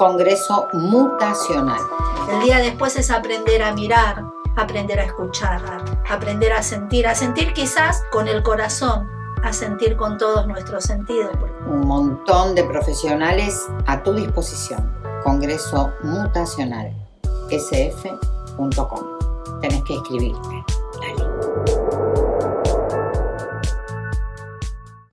Congreso Mutacional. El día después es aprender a mirar, aprender a escuchar, aprender a sentir, a sentir quizás con el corazón, a sentir con todos nuestros sentidos. Un montón de profesionales a tu disposición. Congreso Mutacional, sf.com. Tenés que escribirte.